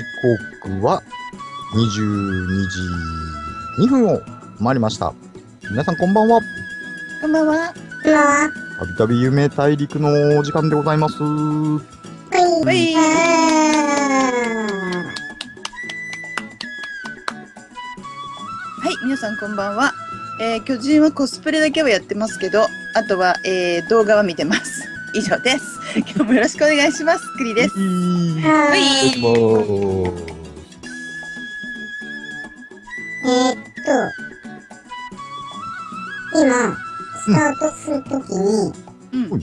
時刻は22時2分を回りました。皆さんこんばんは。こんばんは。こんばんは。たびたび夢大陸のお時間でございます。はい。はいはい、皆さんこんばんは。えー、巨人はコスプレだけはやってますけど、あとは、えー、動画は見てます。以上です。今日もよろしくお願いします。栗です。は。はいえーっと、今、スタートするときに、うん。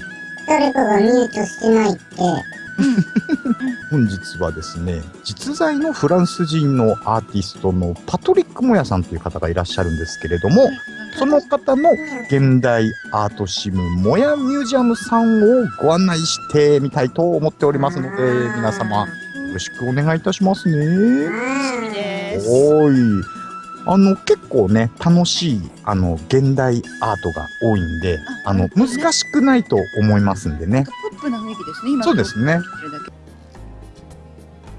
誰かがミュートしてないって、本日はですね、実在のフランス人のアーティストのパトリック・モヤさんという方がいらっしゃるんですけれども、その方の現代アートシムモヤミュージアムさんをご案内してみたいと思っておりますので、皆様よろしくお願いいたしますね。おーい。あの、結構ね、楽しい、あの、現代アートが多いんで、あの、難しくないと思いますんでね。ポップな雰囲気ですね。今そうですね。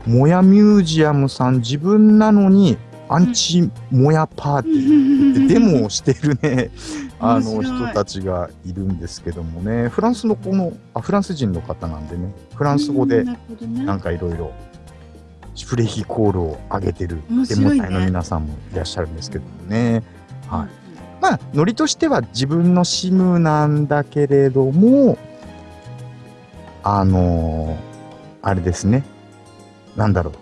これだけモヤミュージアムさん、自分なのに、アンチモヤパーティー。でデモをしてるね、あの人たちがいるんですけどもね、フランスのこの、あ、フランス人の方なんでね、フランス語でなんかいろいろ、フレヒコールを上げてるデモ隊の皆さんもいらっしゃるんですけどもね。はい。まあ、ノリとしては自分のシムなんだけれども、あのーあれですね。なんだろ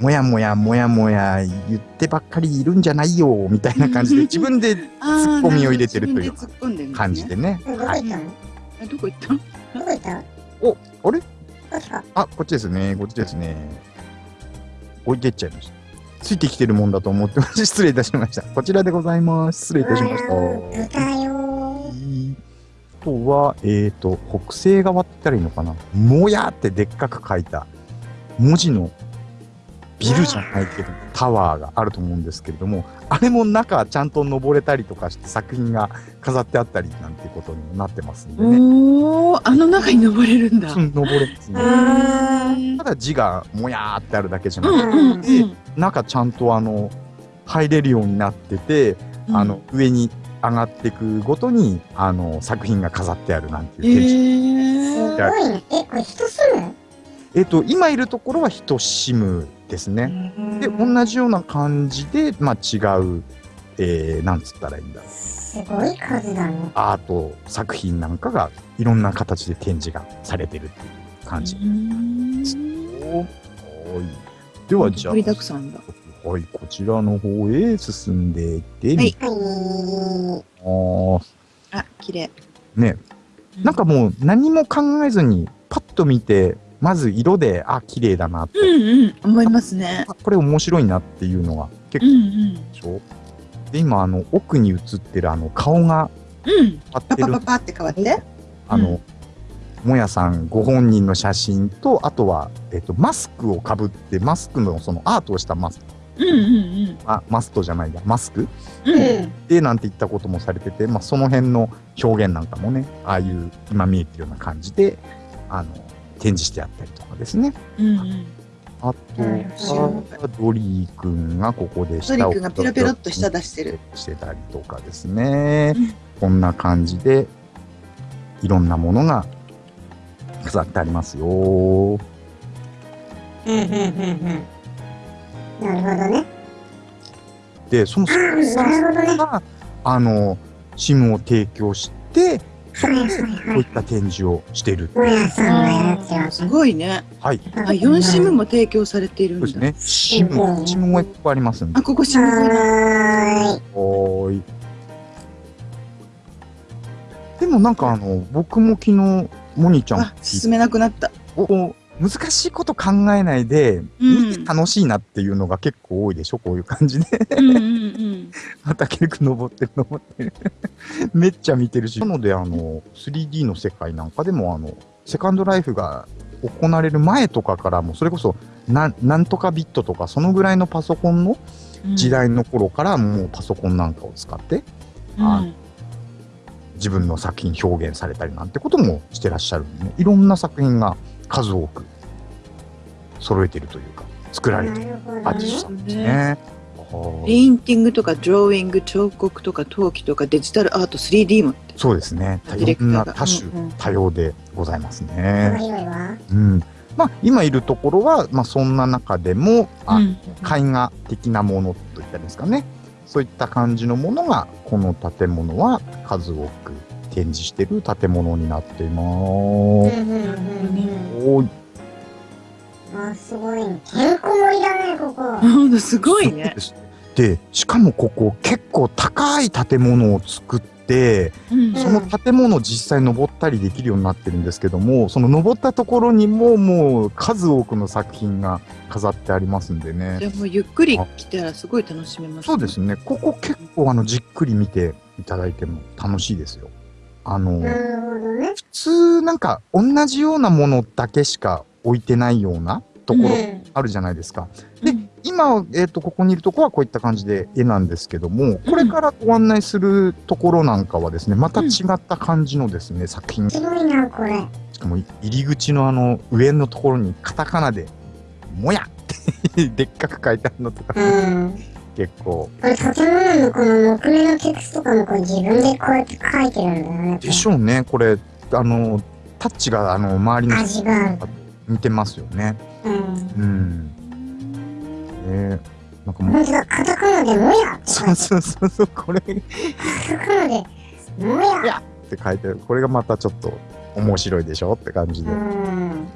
う。もやもやもやもや言ってばっかりいるんじゃないよ、みたいな感じで、自分でツッコミを入れてるという感じでね。ーどこはい。行ったの？あどこ行った？どこ行った？のあれあ、こっちですね。こっちですね。置いてっちゃいました。ついてきてるもんだと思ってます。失礼いたしました。こちらでございます。失礼いたしました。あとは、えっ、と、北西側って言ったらいいのかな。もやってでっかく書いた文字のビルじゃないけど、タワーがあると思うんですけれども、あれも中ちゃんと登れたりとかして作品が飾ってあったりなんていうことにもなってますんでね。おお、あの中に登れるんだ。うん登れますね。あただ字がもやーってあるだけじゃうなくて、んうんうん。中ちゃんとあの、入れるようになってて、あの、上に上がっていくごとに、あの、作品が飾ってあるなんてえいう展示ー。すー。ごいね。え、これ人住む？えっ、と、今いるところは人シムですね。で、同じような感じで、まあ違う、えー、なんつったらいいんだろう。すごい数だね。アート作品なんかがいろんな形で展示がされてるっていう感じ。はい。では、じゃあ、盛りだくさんだ。はい、こちらの方へ進んでいってはいみはい。ます。あ、綺麗。ね、なんかもう何も考えずに、パッと見て、まず色で、あ、綺麗だなって、うんうん、思いますね。あこれ面白いなっていうのが結構うんうん。でしょ？で、今、あの、奥に映ってるあの、顔がうん。パパパ、パって変わって？あの、もやさんご本人の写真と、あとは、えっと、マスクをかぶって、マスクのそのアートをしたマスク、うんうんあ、マストじゃないや、マスク？うん。うん。で、なんて言ったこともされてて、まあ、その辺の表現なんかもね、ああいう、今見えてるような感じで、あの、展示してあったりとかですね。うんうん。あとは、ドリー君がここでドリ舌を君がペロペロっと舌出してる。してたりとかですねうん。こんな感じで、いろんなものが飾ってありますよ。うんうんうんうん。なるほどね。で、そのスポンサなるほどね。ーが、あの、シムを提供して、そこでこういった展示をしている。すごいね。はい。あ、4シムも提供されているんだ。そうですね。シム、シムもいっぱいありますんであ、。ここシムだ。はーい。はーい。でもなんかあの、僕も昨日、モニちゃんあ、進めなくなった。こう難しいこと考えないで、楽しいなっていうのが結構多いでしょこういう感じで。うんうんうん。また結構登ってる登ってる。めっちゃ見てるし。なのであの、3D の世界なんかでもあの、セカンドライフが行われる前とかからも、それこそなん、なんとかビットとか、そのぐらいのパソコンの時代の頃からもうパソコンなんかを使って、あうん自分の作品表現されたりなんてこともしてらっしゃるんでね、いろんな作品が数多く揃えてるというか、作られてるアーティストさんですね。はペインティングとかドローイング彫刻とか陶器とかデジタルアート 3D もそうですね。多種多様でございます幅ね。広いわ。うん。まあ今いるところはまあそんな中でも、あうん絵画的なものといったんですかね。そういった感じのものがこの建物は数多く展示している建物になっています。うんうんうんうん。おーいあ、すごいね。てんこ盛りだね、ここ。ほんとすごいね。でしかもここ結構高い建物を作って、うんその建物実際登ったりできるようになってるんですけども、その登ったところにももう数多くの作品が飾ってありますんでじね。ゃあもうゆっくり来たらすごい楽しめます、そうですね。ここ結構あのじっくり見ていただいても楽しいですよ。あの、ね。普通なんか同じようなものだけしか置いてないようなところうんあるじゃないですか。でうん今、えっ、と、ここにいるとこはこういった感じで絵なんですけども、これからご案内するところなんかはですね、また違った感じのですね、作品。しすごいな、これ。かも入り口のあの上のところにカタカナで、もやって でっかく書いてあるのとか、うん。結構。これ建物のこの木目のテクストとかもこれ自分でこうやって書いてるんだよね。でしょうね、これ、あの、タッチがあの周りの味が。似てますよね。うん。うん。ねなんかもう、カタカナでもやって書そいうてそうそうそう、これっカタカナでもや。て書いてある。これがまたちょっと面白いでしょって感じで。ううんん。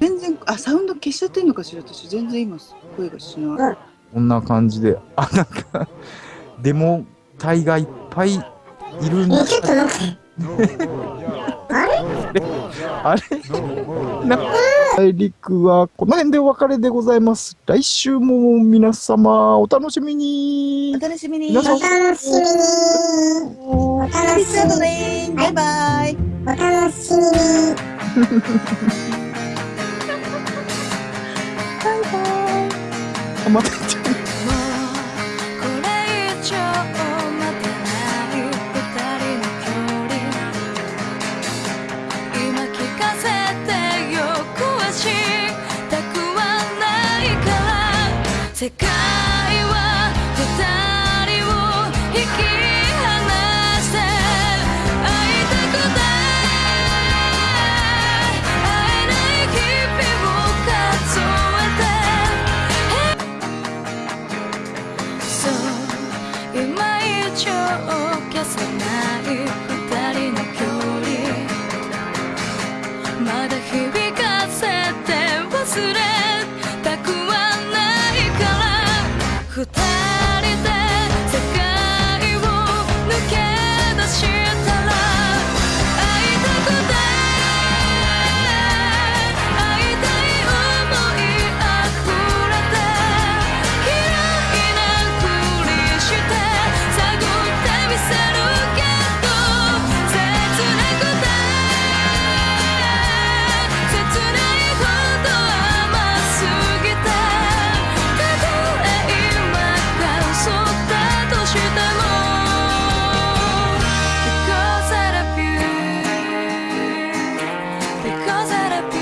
全然あサウンド消しちゃってんのかしら私全然今声がしないこんな感じで、あ、なんか、デモ隊がいっぱいいるんだえ、ちょっと待って。あれ？あれな大陸はこの辺でお別れでございます。来週も皆様お楽しみにお。楽しみにお楽しみに。お楽しみに。バイバイお楽しみに。あまた言っち世界は二人を引き離して会いたくない会えない日々を数えてそう今以上消せない。because I appear